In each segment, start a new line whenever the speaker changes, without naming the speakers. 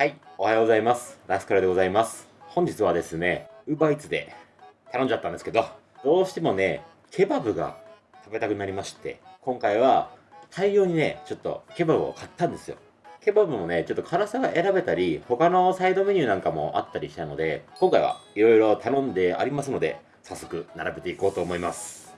はい、おはようございます。ラスカルでございます。本日はですね、ウーバーイーツで頼んじゃったんですけど、どうしてもね、ケバブが食べたくなりまして、今回は大量にね、ちょっとケバブを買ったんですよ。ケバブもね、ちょっと辛さが選べたり、他のサイドメニューなんかもあったりしたので、今回はいろいろ頼んでありますので、早速並べていこうと思います。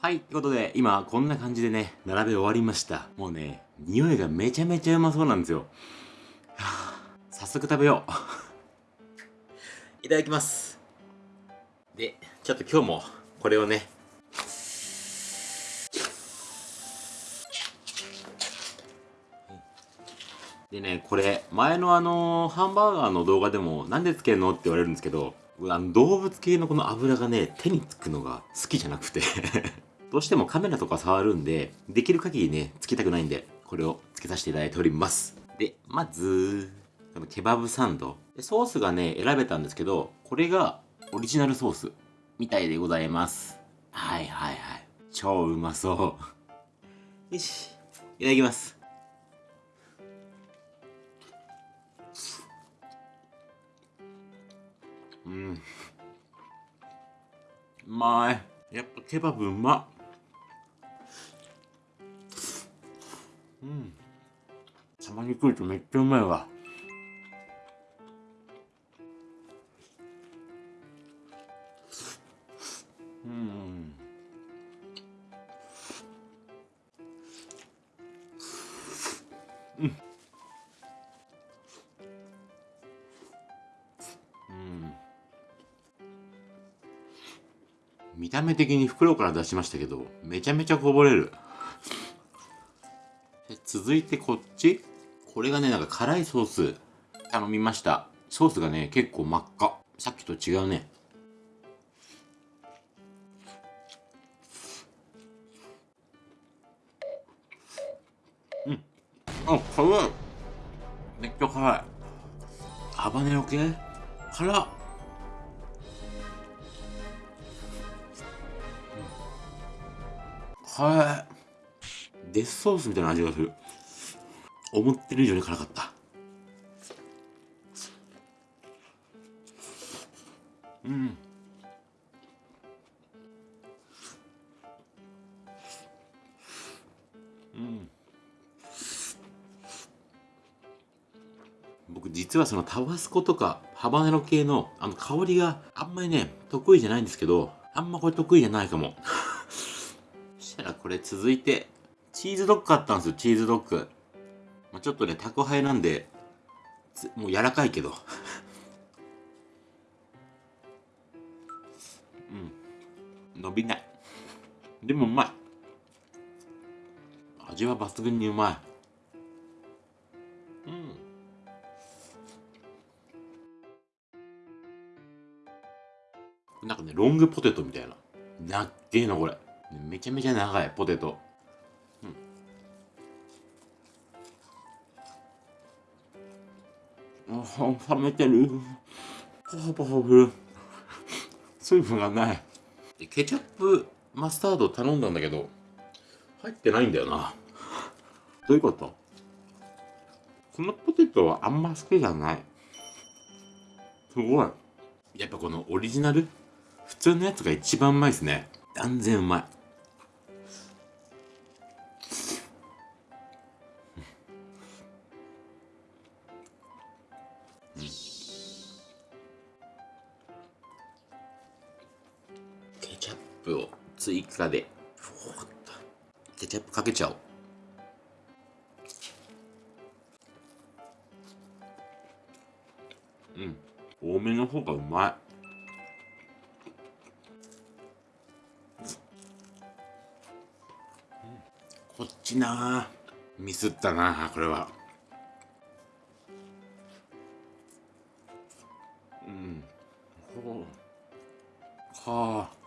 はい、ということで、今、こんな感じでね、並べ終わりました。もうね、匂いがめちゃめちゃうまそうなんですよ。は あ早速食べよう。いただきます。で、ちょっと今日も、これをね、でね、これ、前のあのハンバーガーの動画でも、なんでつけるのって言われるんですけど、あの動物系のこの油がね、手につくのが好きじゃなくて どうしてもカメラとか触るんで、できる限りね、つけたくないんで、これをつけさせていただいております。で、まず、このケバブサンド。ソースがね、選べたんですけど、これがオリジナルソースみたいでございます。はいはいはい。超うまそう。よし、いただきます。うん。うまい。やっぱケバブうまっ。うん。たまに来るとめっちゃうまいわ。うん。うん。見た目的に袋から出しましたけど、めちゃめちゃこぼれる。続いてこっちこれがね、なんか辛いソース頼みました。ソースがね、結構真っ赤。さっきと違うね。うん。あ、辛い。めっちゃ辛い。ハバネロ系？辛っ。辛い。デスソースみたいな味がする。思ってる以上に辛かった。うん。うん。僕実はそのタバスコとかハバネロ系のあの香りがあんまりね得意じゃないんですけどあんまこれ得意じゃないかもそしたらこれ続いてチーズドッグ買ったんですよチーズドッグ、まあ、ちょっとね宅配なんでもう柔らかいけど。うん。伸びない。でもうまい。味は抜群にうまい。うん。なんかね、ロングポテトみたいな。なっけえな、これ。めちゃめちゃ長い、ポテト。冷めてる。ポハポハする。水分がない。でケチャップマスタード頼んだんだけど、入ってないんだよな。どういうこと？このポテトはあんま好きじゃない。すごい。やっぱこのオリジナル？普通のやつが一番うまいですね断然うまいうん。多めの方がうまい。こっちな。ミスったなこれは。うん。ほう。はあ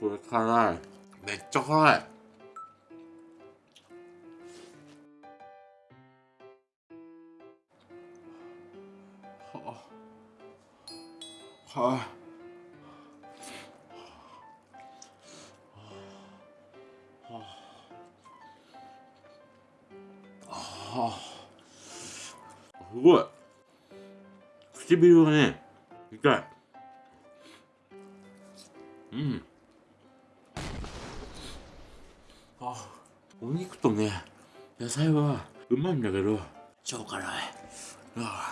これ辛い。めっちゃ辛い。はい、あ、はあ、すごい。唇がね痛い。うん。あお肉とね野菜はうまいんだけど。超辛い。ああ。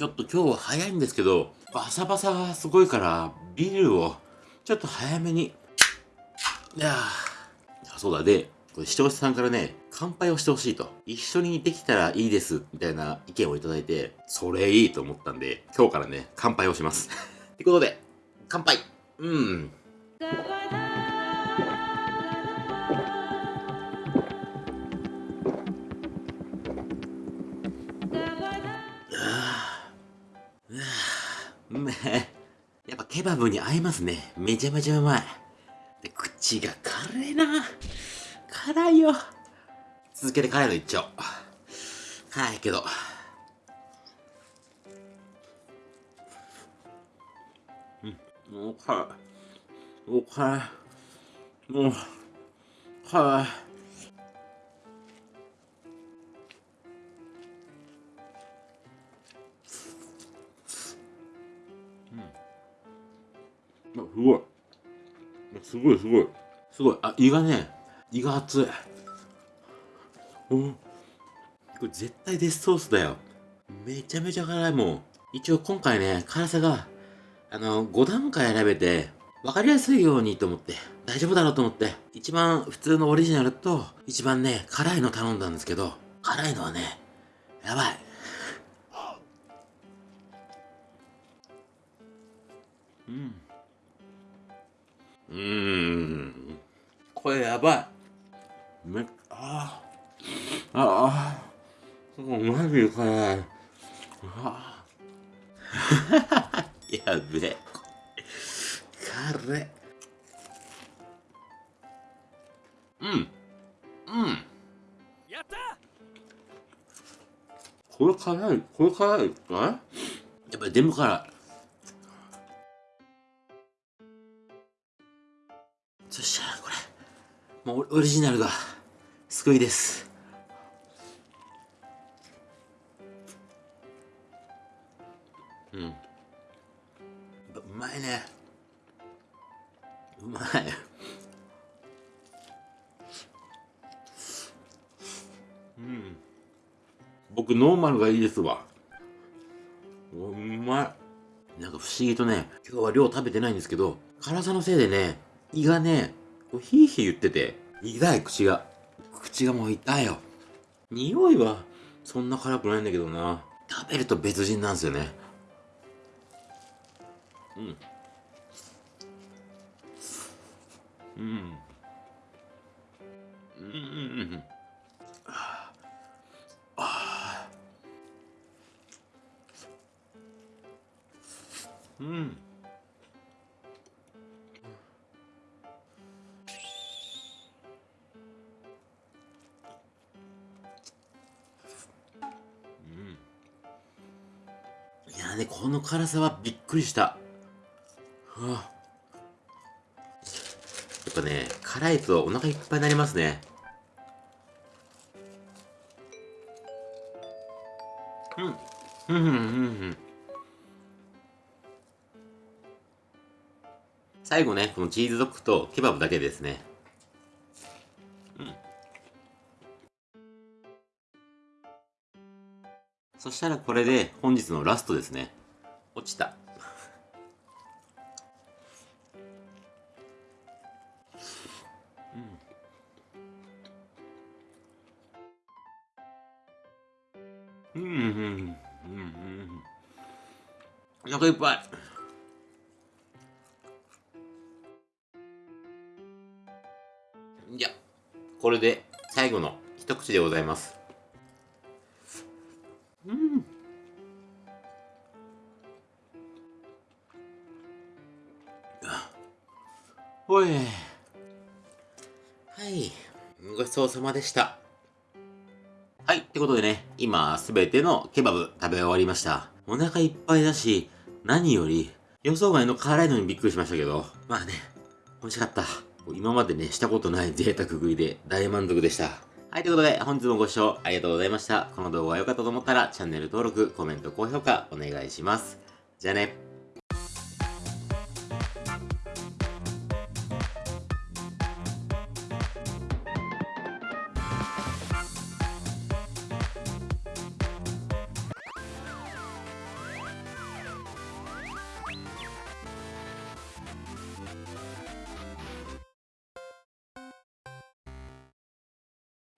ちょっと今日は早いんですけどバサバサがすごいからビールをちょっと早めに。いやあそうだ。でこれ視聴者さんからね乾杯をしてほしいと。一緒にできたらいいですみたいな意見をいただいてそれいいと思ったんで今日からね乾杯をします。ってことで乾杯。うん。ケバブに合いますね。めちゃめちゃうまい。で口が辛いな。辛いよ。続けて辛いのいっちゃおう。辛いけど。うん。もう辛い。もう辛い。もう辛い。すごいすごい。すごい。あ胃がね胃が熱い。うん。これ絶対デスソースだよ。めちゃめちゃ辛いもん。一応今回ね辛さがあの5段階選べて分かりやすいようにと思って大丈夫だろうと思って一番普通のオリジナルと一番ね辛いの頼んだんですけど辛いのはねやばい。うんうーん。これやばい。めああああマジで辛いあやべえ。辛いうん。うん。
やった！
これ辛い。これ辛いかやっぱり全部辛いそしたらこれもうオリジナルが救いです。うん。うまいね。うまい。うん。僕ノーマルがいいですわ。うわうまい。なんか不思議とね今日は量食べてないんですけど辛さのせいでね胃がねヒーヒー言ってて痛い口が口がもう痛いよ。匂いはそんな辛くないんだけどな。食べると別人なんですよね。うん。うん。ねこの辛さはびっくりした。はあやっぱね辛いとお腹いっぱいになりますね。うんうんうんうん。最後ねこのチーズドッグとケバブだけですね。そしたらこれで本日のラストですね。落ちた。うん。うん。うん。うん。うん。お腹いっぱいじゃこれで最後の一口でございますうん。おい。はい。ごちそうさまでした。はいってことでね今すべてのケバブ食べ終わりました。お腹いっぱいだし何より予想外の辛いのにびっくりしましたけど。まあね美味しかった。今までね、したことない贅沢食いで大満足でした。はい、ということで、本日もご視聴ありがとうございました。この動画が良かったと思ったら、チャンネル登録、コメント、高評価、お願いします。じゃあね。